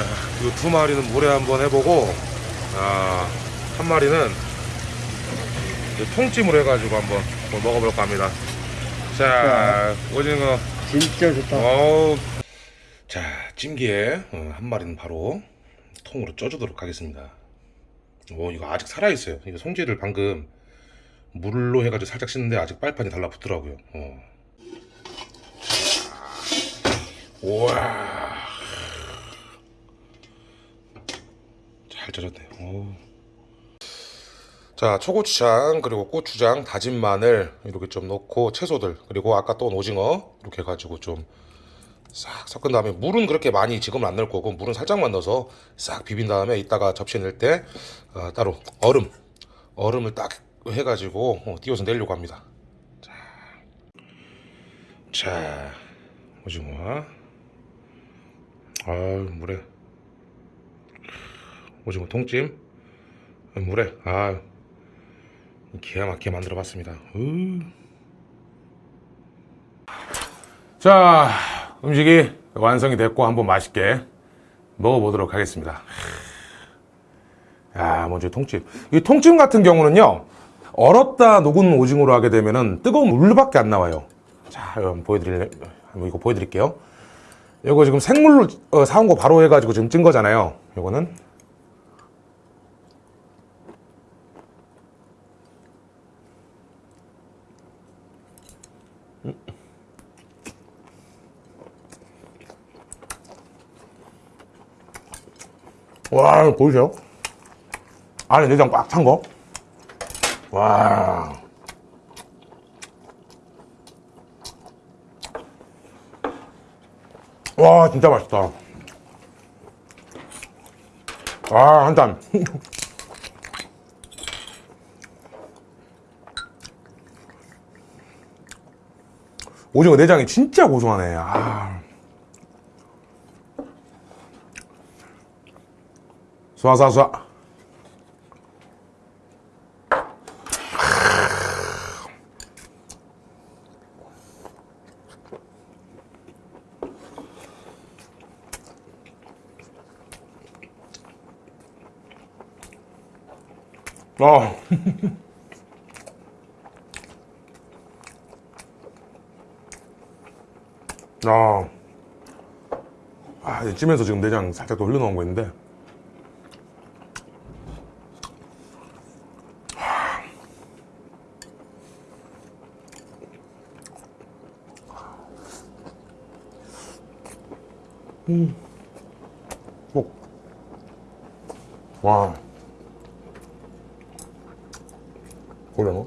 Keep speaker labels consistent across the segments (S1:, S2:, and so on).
S1: 자, 이두 마리는 물에 한번 해보고, 아, 한 마리는 통찜으로 해가지고 한번 뭐 먹어볼까 합니다. 자, 오징어.
S2: 진짜 좋다.
S1: 어우. 자, 찜기에 어, 한 마리는 바로 통으로 쪄주도록 하겠습니다. 오, 이거 아직 살아있어요. 이거 손질을 방금 물로 해가지고 살짝 씻는데 아직 빨판이 달라붙더라고요. 어. 우와. 잘 쪄졌네. 오. 자, 초고추장 그리고 고추장, 다진 마늘 이렇게 좀 넣고 채소들 그리고 아까 또 오징어 이렇게 해가지고 좀 싹 섞은 다음에 물은 그렇게 많이 지금은 안 넣을 거고 물은 살짝만 넣어서 싹 비빈 다음에 이따가 접시에 넣을 때 어, 따로 얼음 얼음을 딱 해가지고 어, 띄워서 내려고 합니다. 자, 자 오징어 아 물에 오징어 통찜 물에 아 기가 막히게 만들어 봤습니다. 자, 음식이 완성이 됐고 한번 맛있게 먹어보도록 하겠습니다. 야, 먼저 통찜. 이 통찜 같은 경우는요, 얼었다 녹은 오징어로 하게 되면은 뜨거운 물밖에 안 나와요. 자, 한번 보여드릴, 이거 보여드릴게요. 이거 지금 생물로 어, 사온 거 바로 해가지고 지금 찐 거잖아요. 이거는 와, 보이세요? 안에 내장 꽉 찬 거. 와. 와, 진짜 맛있다. 아, 한 잔. 오징어 내장이 진짜 고소하네. 아. 쏴쏴쏴 어. 아. 아, 이제 찜에서 지금 내장 살짝 더 흘러나온 거 있는데. 음. 오. 와. 고량어?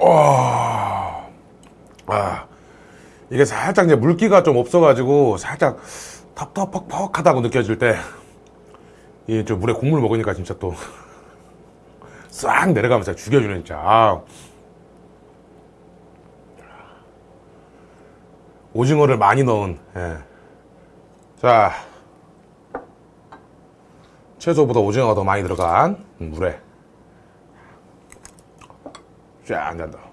S1: 와. 아. 이게 살짝 이제 물기가 좀 없어가지고 살짝 텁텁퍽퍽하다고 느껴질 때, 이저 물에 국물 먹으니까 진짜 또 싹 내려가면서 죽여주는 진짜 아. 오징어를 많이 넣은 예. 자 채소보다 오징어가 더 많이 들어간 물에 쫙 잔다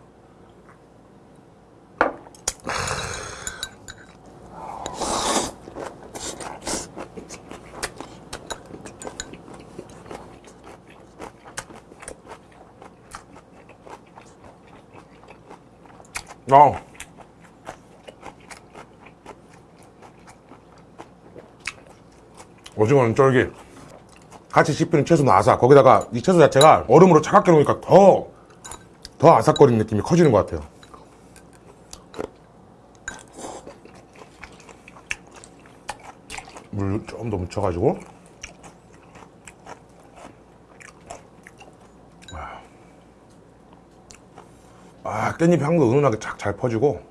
S1: 어. 오징어는 쫄깃 같이 씹히는 채소는 아삭. 거기다가 이 채소 자체가 얼음으로 차갑게 놓으니까 더, 더 아삭거리는 느낌이 커지는 것 같아요. 물 좀 더 묻혀가지고 아 깻잎 향도 은은하게 착잘 퍼지고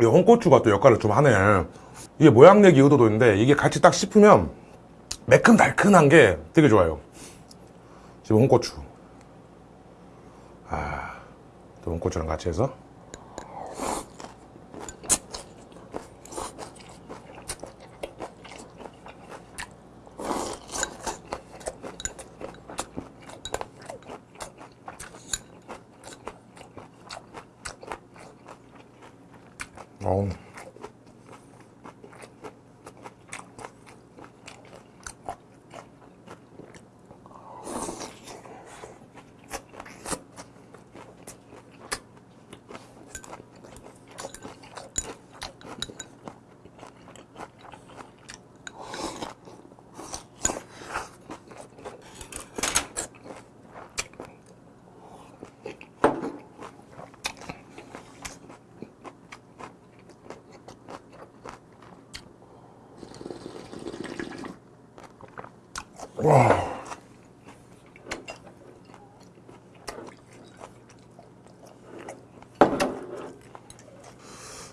S1: 이 홍고추가 또 역할을 좀 하네. 이게 모양 내기 의도도 있는데 이게 같이 딱 씹으면 매끈달큰한 게 되게 좋아요. 지금 홍고추. 아, 또 홍고추랑 같이 해서.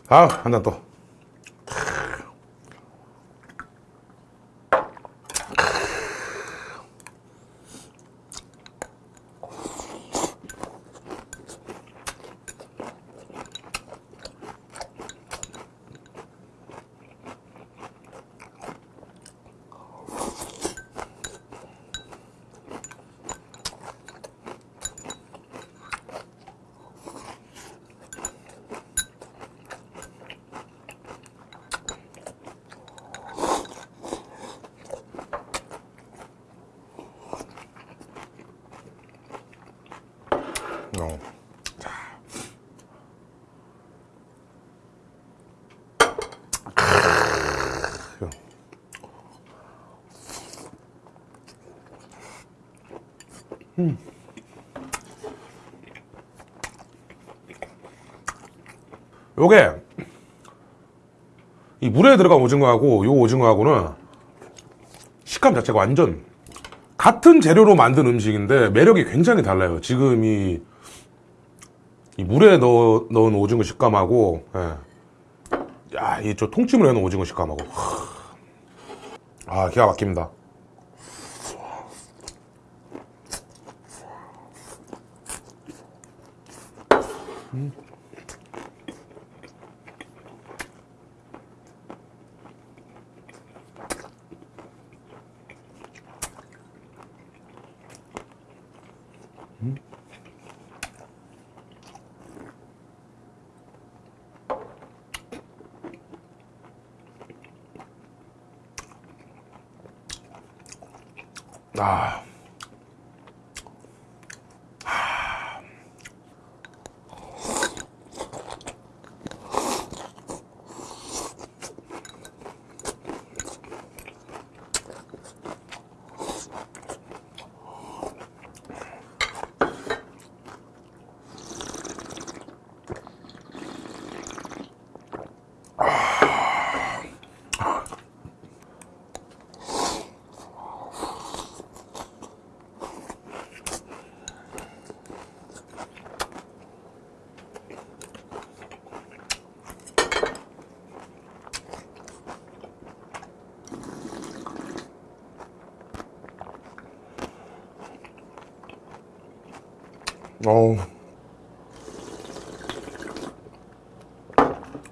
S1: 아, 한잔 또. 어. 자. 크. 음. 요게 이 물에 들어간 오징어하고 요 오징어하고는 식감 자체가 완전 같은 재료로 만든 음식인데 매력이 굉장히 달라요. 지금 이, 이 물에 넣어, 넣은 오징어 식감하고, 예. 야, 이 저 통찜을 해놓은 오징어 식감하고. 아, 기가 막힙니다. 아. 어우.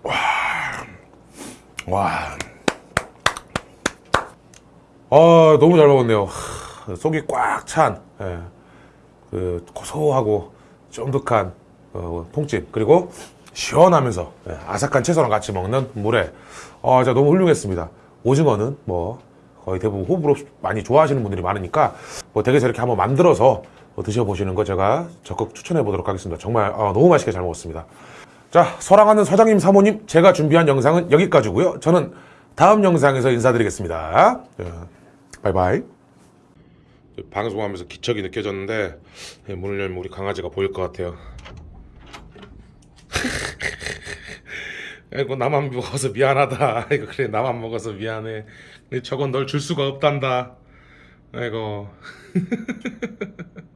S1: 와. 와. 아, 너무 잘 먹었네요. 하, 속이 꽉 찬, 예. 그, 고소하고 쫀득한, 어, 통찜. 그리고 시원하면서, 예, 아삭한 채소랑 같이 먹는 물회. 아, 진짜 너무 훌륭했습니다. 오징어는 뭐, 거의 대부분 호불호 많이 좋아하시는 분들이 많으니까, 뭐, 댁에서 이렇게 한번 만들어서 어, 드셔보시는 거 제가 적극 추천해 보도록 하겠습니다. 정말 아, 너무 맛있게 잘 먹었습니다. 자, 사랑하는 사장님, 사모님, 제가 준비한 영상은 여기까지고요. 저는 다음 영상에서 인사드리겠습니다. 예, 바이바이. 방송하면서 기척이 느껴졌는데 예, 문을 열면 우리 강아지가 보일 것 같아요. 아이고 나만 먹어서 미안하다. 아이고 그래 나만 먹어서 미안해. 근데 저건 널 줄 수가 없단다. 아이고